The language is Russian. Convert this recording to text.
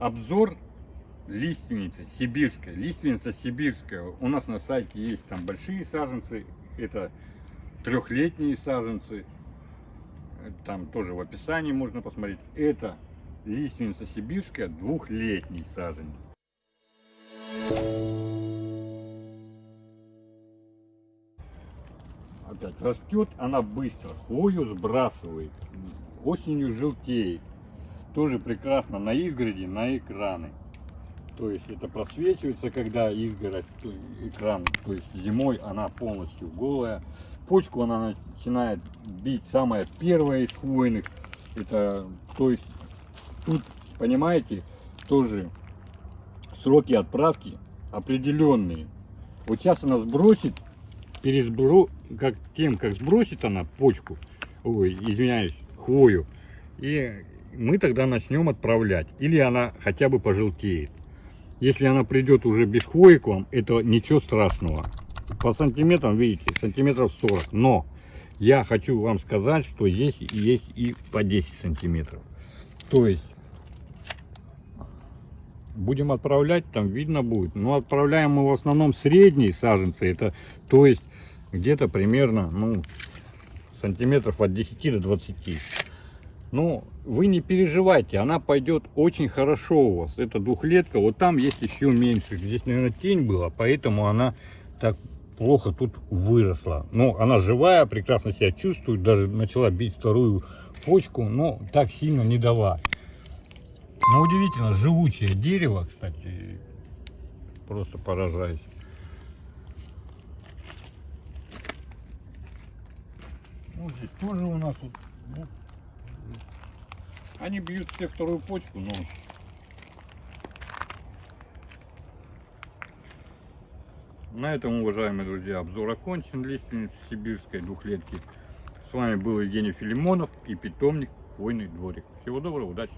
Обзор лиственницы сибирская. Лиственница сибирская. У нас на сайте есть там большие саженцы. Это трехлетние саженцы. Там тоже в описании можно посмотреть. Это лиственница сибирская двухлетний саженец. Опять растет она быстро, хвою сбрасывает, осенью желтеет. Тоже прекрасно на изгороди, на экраны. То есть это просвечивается, когда изгородь, экран, то есть зимой она полностью голая. Почку она начинает бить самая первая из хвойных. Это, то есть тут, понимаете, тоже сроки отправки определенные. Вот сейчас она сбросит, пересбро... как тем, как сбросит она почку, ой, извиняюсь, хвою, и мы тогда начнем отправлять. Или она хотя бы пожелтеет. Если она придет уже без хвои к вам, это ничего страшного. По сантиметрам, видите, сантиметров 40. Но я хочу вам сказать, что здесь есть и по 10 сантиметров. То есть будем отправлять, там видно будет. Но отправляем мы в основном средние саженцы. Это, то есть где-то примерно, ну, сантиметров от 10 до 20. Ну, вы не переживайте, она пойдет очень хорошо у вас. Это двухлетка, вот там есть еще меньше. Здесь, наверное, тень была, поэтому она так плохо тут выросла. Но она живая, прекрасно себя чувствует, даже начала бить вторую почку, но так сильно не дала. Но удивительно, живучее дерево, кстати, просто поражаюсь. Ну, здесь тоже у нас вот, ну, они бьют все вторую почку, но на этом, уважаемые друзья, обзор окончен. Лиственницы сибирской двухлетки. С вами был Евгений Филимонов и питомник Хвойный дворик. Всего доброго, удачи!